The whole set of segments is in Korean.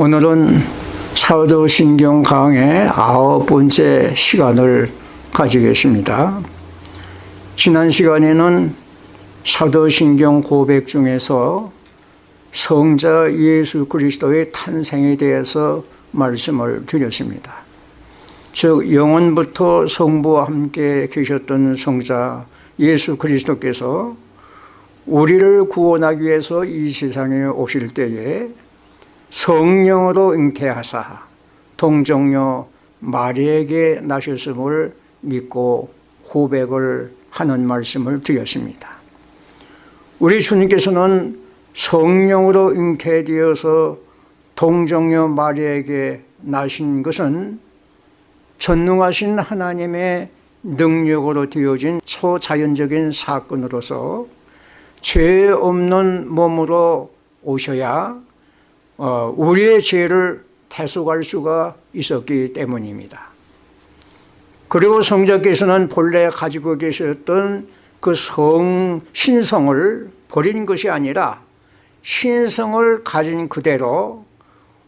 오늘은 사도신경 강의 아홉 번째 시간을 가지겠습니다. 지난 시간에는 사도신경 고백 중에서 성자 예수 그리스도의 탄생에 대해서 말씀을 드렸습니다. 즉 영원부터 성부와 함께 계셨던 성자 예수 그리스도께서 우리를 구원하기 위해서 이 세상에 오실 때에 성령으로 잉태하사 동정녀 마리에게 나셨음을 믿고 고백을 하는 말씀을 드렸습니다. 우리 주님께서는 성령으로 잉태되어서 동정녀 마리에게 나신 것은 전능하신 하나님의 능력으로 되어진 초자연적인 사건으로서 죄 없는 몸으로 오셔야 어, 우리의 죄를 대속할 수가 있었기 때문입니다. 그리고 성자께서는 본래 가지고 계셨던 그 성, 신성을 버린 것이 아니라 신성을 가진 그대로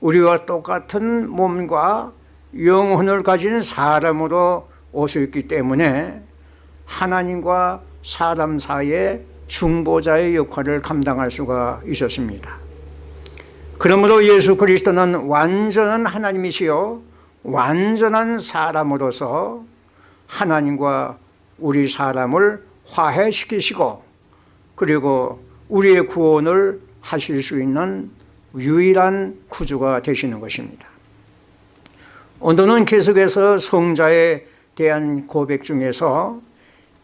우리와 똑같은 몸과 영혼을 가진 사람으로 오셨기 때문에 하나님과 사람 사이에 중보자의 역할을 감당할 수가 있었습니다. 그러므로 예수 그리스도는 완전한 하나님이시요 완전한 사람으로서 하나님과 우리 사람을 화해시키시고 그리고 우리의 구원을 하실 수 있는 유일한 구주가 되시는 것입니다. 오늘은 계속해서 성자에 대한 고백 중에서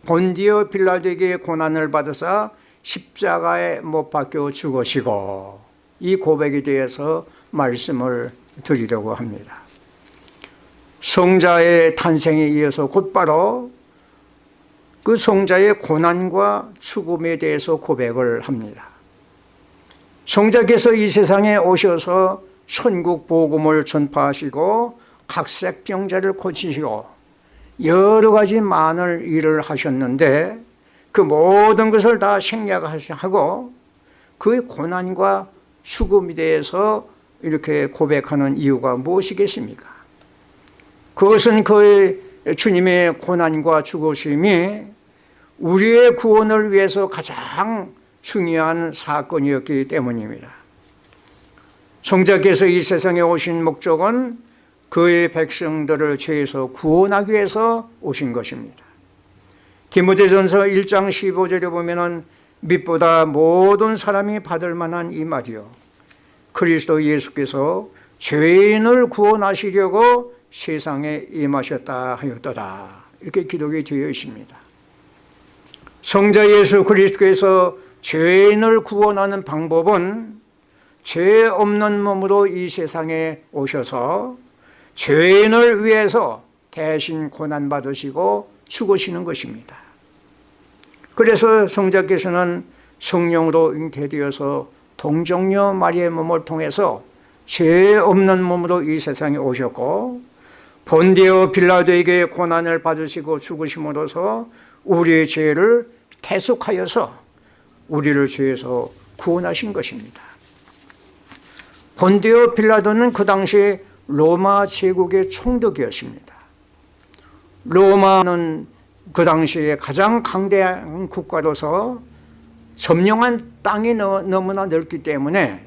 본디오 빌라도에게 고난을 받으사 십자가에 못 박혀 죽으시고 이 고백에 대해서 말씀을 드리려고 합니다. 성자의 탄생에 이어서 곧바로 그 성자의 고난과 죽음에 대해서 고백을 합니다. 성자께서 이 세상에 오셔서 천국 복음을 전파하시고 각색 병자를 고치시고 여러 가지 많은 일을 하셨는데 그 모든 것을 다 생략하고 그의 고난과 죽음에 대해서 이렇게 고백하는 이유가 무엇이겠습니까? 그것은 그의 주님의 고난과 죽으심이 우리의 구원을 위해서 가장 중요한 사건이었기 때문입니다. 성자께서 이 세상에 오신 목적은 그의 백성들을 죄에서 구원하기 위해서 오신 것입니다. 디모데전서 1장 15절에 보면은 밑보다 모든 사람이 받을 만한 이 말이요. 그리스도 예수께서 죄인을 구원하시려고 세상에 임하셨다 하였더라 이렇게 기록이 되어 있습니다. 성자 예수 그리스도께서 죄인을 구원하는 방법은 죄 없는 몸으로 이 세상에 오셔서 죄인을 위해서 대신 고난받으시고 죽으시는 것입니다 그래서 성자께서는 성령으로 잉태되어서 동정녀 마리의 몸을 통해서 죄 없는 몸으로 이 세상에 오셨고 본디오 빌라도에게 고난을 받으시고 죽으심으로써 우리의 죄를 대속하여서 우리를 죄에서 구원하신 것입니다. 본디오 빌라도는 그 당시 로마 제국의 총독이었습니다. 로마는 그 당시에 가장 강대한 국가로서 점령한 땅이 너무나 넓기 때문에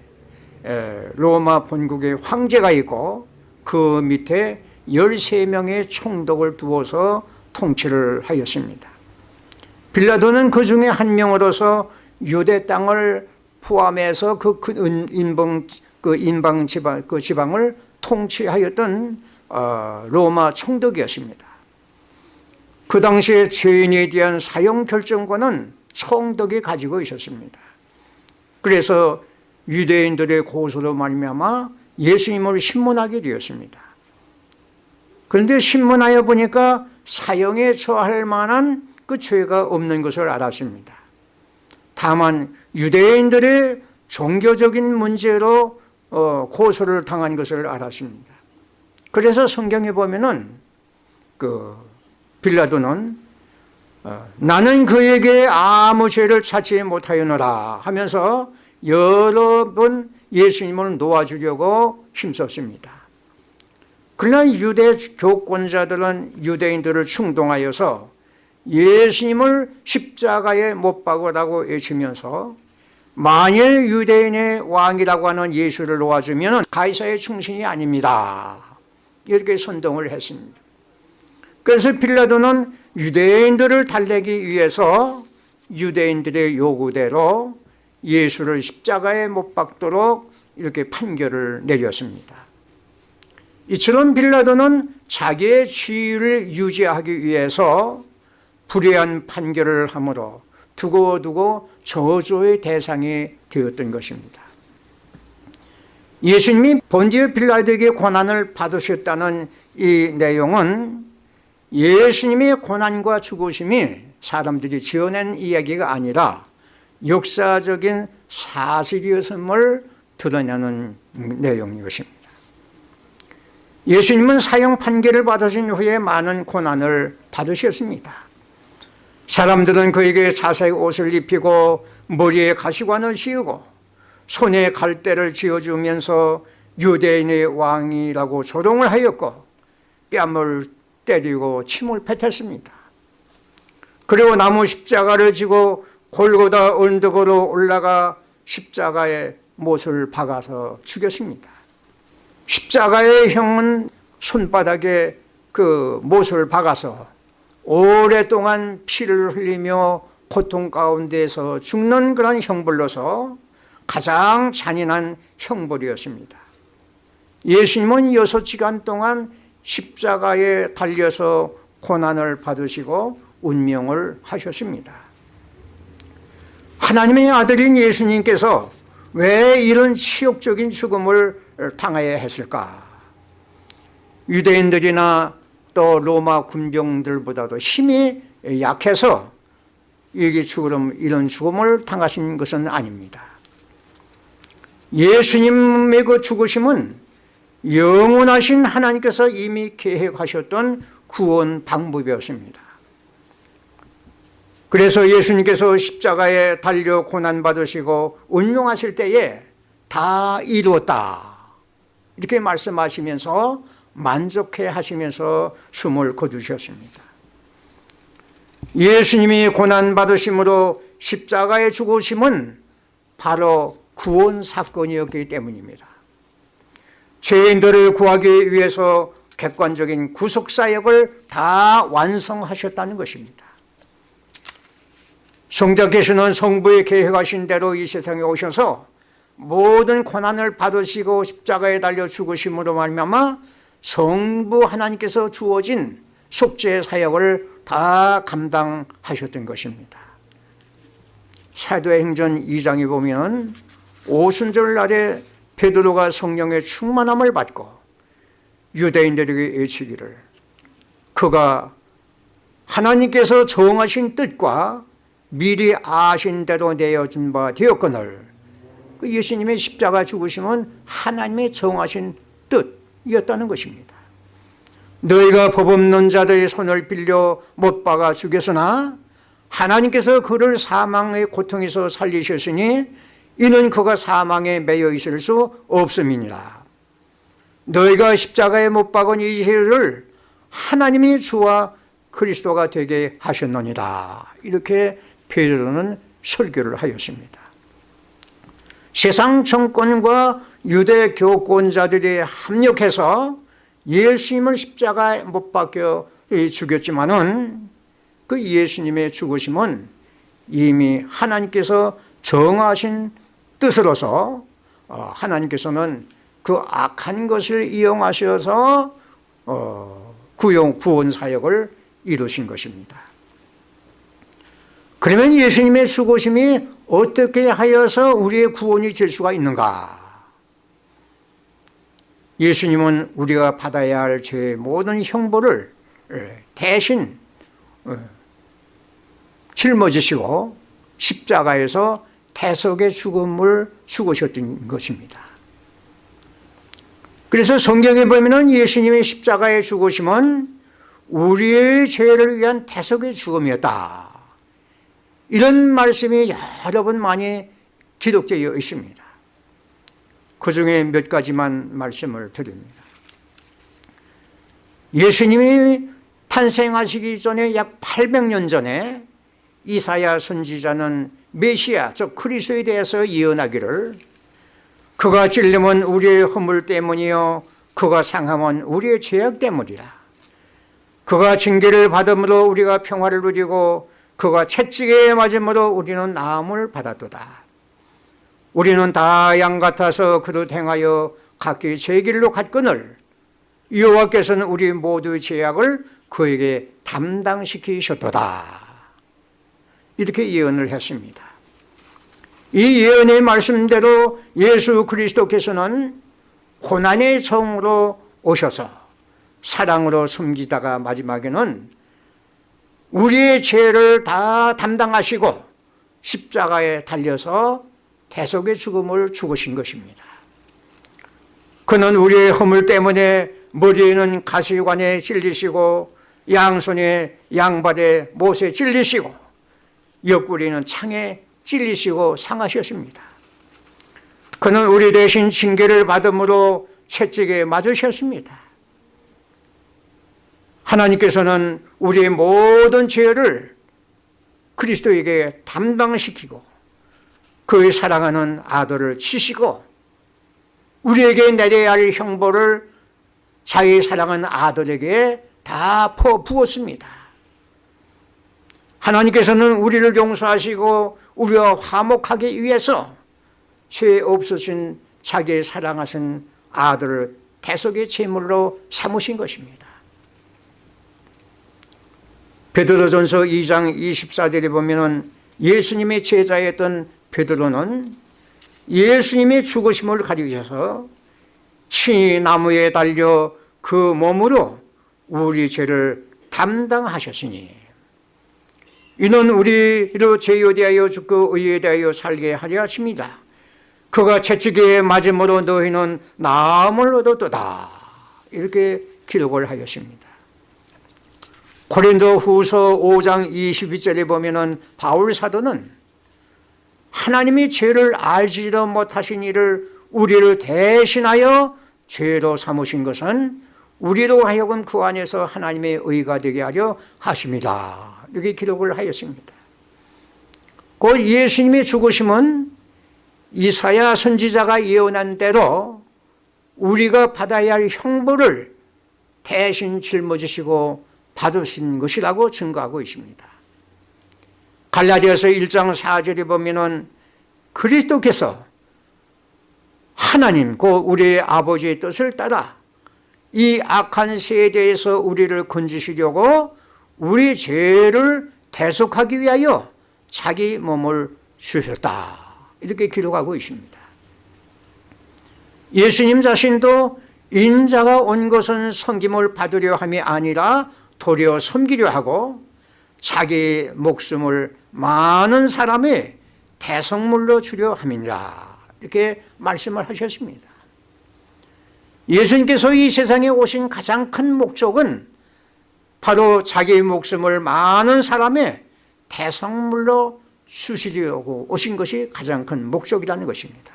로마 본국에 황제가 있고 그 밑에 13명의 총독을 두어서 통치를 하였습니다. 빌라도는 그 중에 한 명으로서 유대 땅을 포함해서 그 인방, 그 지방, 그 지방을 통치하였던 어, 로마 총독이었습니다 그 당시에 죄인에 대한 사형 결정권은 총독이 가지고 있었습니다. 그래서 유대인들의 고소로 말미암아 예수님을 신문하게 되었습니다. 그런데 신문하여 보니까 사형에 처할 만한 그 죄가 없는 것을 알았습니다. 다만 유대인들의 종교적인 문제로 어, 고소를 당한 것을 알았습니다. 그래서 성경에 보면 은 그 빌라도는 어, 나는 그에게 아무 죄를 찾지 못하였노라 하면서 여러 번 예수님을 놓아주려고 힘썼습니다. 그러나 유대 교권자들은 유대인들을 충동하여서 예수님을 십자가에 못 박으라고 외치면서 만일 유대인의 왕이라고 하는 예수를 놓아주면 가이사의 충신이 아닙니다. 이렇게 선동을 했습니다. 그래서 빌라도는 유대인들을 달래기 위해서 유대인들의 요구대로 예수를 십자가에 못 박도록 이렇게 판결을 내렸습니다. 이처럼 빌라도는 자기의 지위를 유지하기 위해서 불의한 판결을 함으로 두고두고 저주의 대상이 되었던 것입니다. 예수님이 본디오 빌라도에게 고난을 받으셨다는 이 내용은 예수님의 고난과 죽으심이 사람들이 지어낸 이야기가 아니라 역사적인 사실이었음을 드러내는 내용인 것입니다. 예수님은 사형 판결을 받으신 후에 많은 고난을 받으셨습니다. 사람들은 그에게 자색 옷을 입히고 머리에 가시관을 씌우고 손에 갈대를 쥐어주면서 유대인의 왕이라고 조롱을 하였고 뺨을 때리고 침을 뱉었습니다. 그리고 나무 십자가를 지고 골고다 언덕으로 올라가 십자가에 못을 박아서 죽였습니다. 십자가의 형은 손바닥에 그 못을 박아서 오랫동안 피를 흘리며 고통 가운데서 죽는 그런 형벌로서 가장 잔인한 형벌이었습니다. 예수님은 여섯 시간 동안 십자가에 달려서 고난을 받으시고 운명을 하셨습니다. 하나님의 아들인 예수님께서 왜 이런 치욕적인 죽음을 당해야 했을까? 유대인들이나 또 로마 군병들보다도 힘이 약해서 죽음, 이런 죽음을 당하신 것은 아닙니다. 예수님의 그 죽으심은 영원하신 하나님께서 이미 계획하셨던 구원 방법이었습니다. 그래서 예수님께서 십자가에 달려 고난받으시고 운명하실 때에 다 이루었다. 이렇게 말씀하시면서 만족해 하시면서 숨을 거두셨습니다. 예수님이 고난받으심으로 십자가에 죽으심은 바로 구원 사건이었기 때문입니다. 죄인들을 구하기 위해서 객관적인 구속사역을 다 완성하셨다는 것입니다. 성자께서는 성부의 계획하신 대로 이 세상에 오셔서 모든 고난을 받으시고 십자가에 달려 죽으심으로 말미암아 성부 하나님께서 주어진 속죄 사역을 다 감당하셨던 것입니다. 사도행전 2장에 보면 오순절 날에 베드로가 성령의 충만함을 받고 유대인들에게 외치기를 그가 하나님께서 정하신 뜻과 미리 아신 대로 내어준 바 되었거늘 그 예수님의 십자가 죽으심은 하나님의 정하신 뜻이었다는 것입니다. 너희가 법 없는 자들의 손을 빌려 못 박아 죽였으나 하나님께서 그를 사망의 고통에서 살리셨으니 이는 그가 사망에 매여 있을 수 없음이니라. 너희가 십자가에 못 박은 이 죄를 하나님이 주와 그리스도가 되게 하셨느니라. 이렇게 베드로는 설교를 하였습니다. 세상 정권과 유대 교권자들이 합력해서 예수님을 십자가에 못 박혀 죽였지만은 그 예수님의 죽으심은 이미 하나님께서 정하신 뜻으로서 어, 하나님께서는 그 악한 것을 이용하셔서 어, 구용 구원 사역을 이루신 것입니다. 그러면 예수님의 죽으심이 어떻게 하여서 우리의 구원이 될 수가 있는가? 예수님은 우리가 받아야 할 죄의 모든 형벌을 예, 대신 어, 짊어지시고 십자가에서 대속의 죽음을 죽으셨던 것입니다. 그래서 성경에 보면 예수님의 십자가의 죽으심은 우리의 죄를 위한 대속의 죽음이었다. 이런 말씀이 여러 번 많이 기록되어 있습니다. 그 중에 몇 가지만 말씀을 드립니다. 예수님이 탄생하시기 전에 약 800년 전에 이사야 선지자는 메시아, 즉 그리스도에 대해서 예언하기를 그가 찔림은 우리의 허물 때문이요 그가 상함은 우리의 죄악 때문이라. 그가 징계를 받음으로 우리가 평화를 누리고 그가 채찍에 맞음으로 우리는 나음을 받았도다. 우리는 다 양 같아서 그릇 행하여 각기 제 길로 갔거늘 여호와께서는 우리 모두의 죄악을 그에게 담당시키셨도다 이렇게 예언을 했습니다 이 예언의 말씀대로 예수 그리스도께서는 고난의 성으로 오셔서 사랑으로 섬기다가 마지막에는 우리의 죄를 다 담당하시고 십자가에 달려서 대속의 죽음을 죽으신 것입니다. 그는 우리의 허물 때문에 머리에는 가시관에 찔리시고 양손에 양발에 못에 찔리시고 옆구리는 창에 찔리시고 상하셨습니다. 그는 우리 대신 징계를 받음으로 채찍에 맞으셨습니다. 하나님께서는 우리의 모든 죄를 그리스도에게 담당시키고 그의 사랑하는 아들을 치시고 우리에게 내려야 할 형벌을 자기 사랑하는 아들에게 다 퍼부었습니다. 하나님께서는 우리를 용서하시고 우리와 화목하기 위해서 죄 없으신 자기의 사랑하신 아들을 대속의 제물로 삼으신 것입니다. 베드로전서 2장 24절에 보면 예수님의 제자였던 베드로는 예수님의 죽으심을 가리켜서 친히 나무에 달려 그 몸으로 우리 죄를 담당하셨으니 이는 우리로 죄에 대하여 죽고 의에 대하여 살게 하려 하십니다. 그가 채찍에 맞음으로 너희는 나음을 얻었도다. 이렇게 기록을 하였습니다. 고린도 후서 5장 22절에 보면 바울 사도는 하나님이 죄를 알지도 못하신 이를 우리를 대신하여 죄로 삼으신 것은 우리로 하여금 그 안에서 하나님의 의가 되게 하려 하십니다. 이렇게 기록을 하였습니다. 곧 예수님의 죽으심은 이사야 선지자가 예언한 대로 우리가 받아야 할 형벌을 대신 짊어지시고 받으신 것이라고 증거하고 있습니다. 갈라디아서 1장 4절에 보면은 그리스도께서 하나님, 그 우리의 아버지의 뜻을 따라 이 악한 세대에서 우리를 건지시려고 우리 죄를 대속하기 위하여 자기 몸을 주셨다. 이렇게 기록하고 있습니다. 예수님 자신도 인자가 온 것은 섬김을 받으려 함이 아니라 도리어 섬기려 하고 자기 목숨을 많은 사람의 대성물로 주려 함이니라 이렇게 말씀을 하셨습니다. 예수님께서 이 세상에 오신 가장 큰 목적은 바로 자기 목숨을 많은 사람의 대성물로 주시려고 오신 것이 가장 큰 목적이라는 것입니다.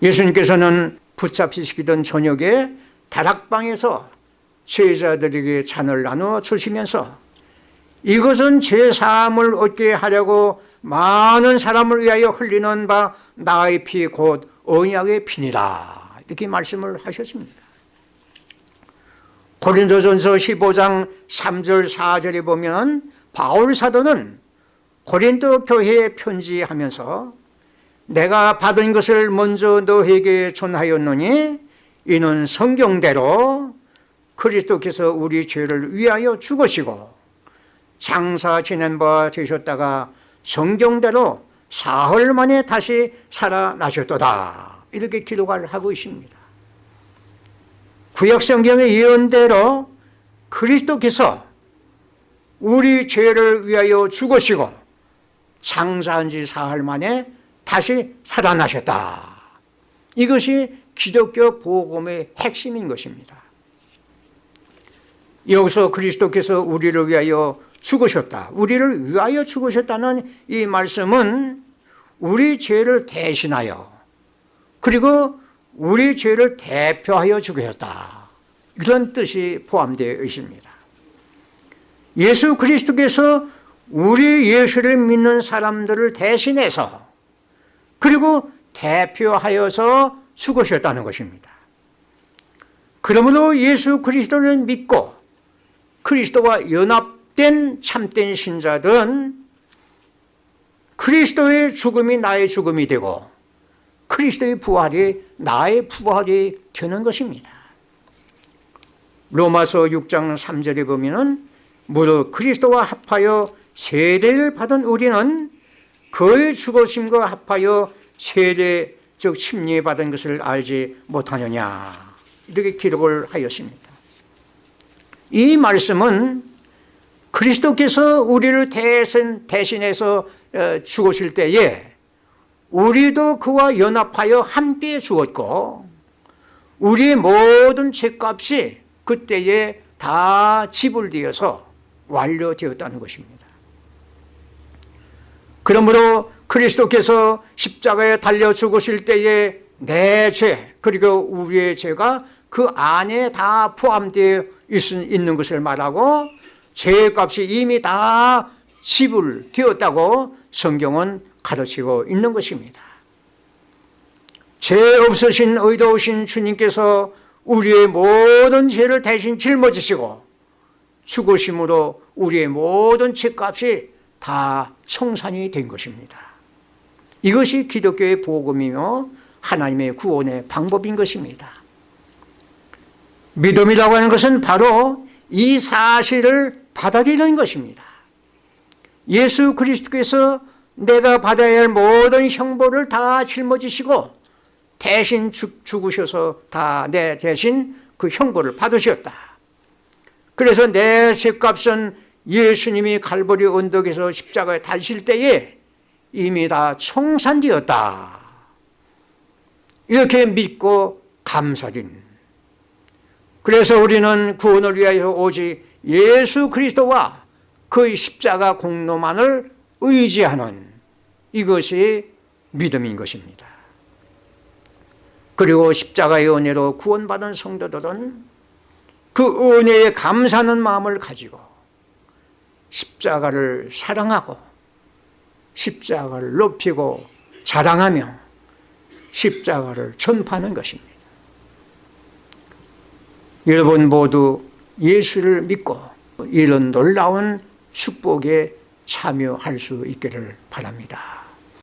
예수님께서는 붙잡히시던 저녁에 다락방에서 제자들에게 잔을 나누어 주시면서 이것은 제사함을 얻게 하려고 많은 사람을 위하여 흘리는 바 나의 피 곧 언약의 피니라 이렇게 말씀을 하셨습니다. 고린도전서 15장 3절 4절에 보면 바울 사도는 고린도 교회에 편지하면서 내가 받은 것을 먼저 너에게 전하였노니 이는 성경대로 그리스도께서 우리 죄를 위하여 죽으시고 장사 지낸 바 되셨다가 성경대로 사흘 만에 다시 살아나셨도다. 이렇게 기록을 하고 있습니다 구약성경의 예언대로 그리스도께서 우리 죄를 위하여 죽으시고 장사한 지 사흘 만에 다시 살아나셨다. 이것이 기독교 복음의 핵심인 것입니다. 여기서 그리스도께서 우리를 위하여 죽으셨다. 우리를 위하여 죽으셨다는 이 말씀은 우리 죄를 대신하여 그리고 우리 죄를 대표하여 죽으셨다. 이런 뜻이 포함되어 있습니다. 예수 그리스도께서 우리 예수를 믿는 사람들을 대신해서 그리고 대표하여서 죽으셨다는 것입니다. 그러므로 예수 그리스도를 믿고 그리스도와 연합된 참된 신자들은 그리스도의 죽음이 나의 죽음이 되고 그리스도의 부활이 나의 부활이 되는 것입니다. 로마서 6장 3절에 보면은 무릇 그리스도와 합하여 세례를 받은 우리는 그의 죽으심과 합하여 세례 즉 심리 받은 것을 알지 못하느냐 이렇게 기록을 하였습니다. 이 말씀은 그리스도께서 우리를 대신, 대신해서 어, 죽으실 때에 우리도 그와 연합하여 함께 죽었고 우리의 모든 죄값이 그때에 다 지불되어서 완료되었다는 것입니다. 그러므로 그리스도께서 십자가에 달려 죽으실 때에 내 죄 그리고 우리의 죄가 그 안에 다 포함되어 있는 것을 말하고 죄값이 이미 다 지불되었다고 성경은 가르치고 있는 것입니다. 죄 없으신 의도우신 주님께서 우리의 모든 죄를 대신 짊어지시고 죽으심으로 우리의 모든 죄값이 다 청산이 된 것입니다. 이것이 기독교의 복음이며 하나님의 구원의 방법인 것입니다. 믿음이라고 하는 것은 바로 이 사실을 받아들이는 것입니다. 예수 그리스도께서 내가 받아야 할 모든 형벌을 다 짊어지시고 대신 죽, 죽으셔서 다 내 대신 그 형벌을 받으셨다. 그래서 내 죄값은 예수님이 갈보리 언덕에서 십자가에 달실 때에 이미 다 청산되었다. 이렇게 믿고 감사드립 그래서 우리는 구원을 위하여 오직 예수 그리스도와 그의 십자가 공로만을 의지하는 이것이 믿음인 것입니다. 그리고 십자가의 은혜로 구원받은 성도들은 그 은혜에 감사하는 마음을 가지고 십자가를 사랑하고 십자가를 높이고 자랑하며 십자가를 전파하는 것입니다. 여러분 모두 예수를 믿고 이런 놀라운 축복에 참여할 수 있기를 바랍니다.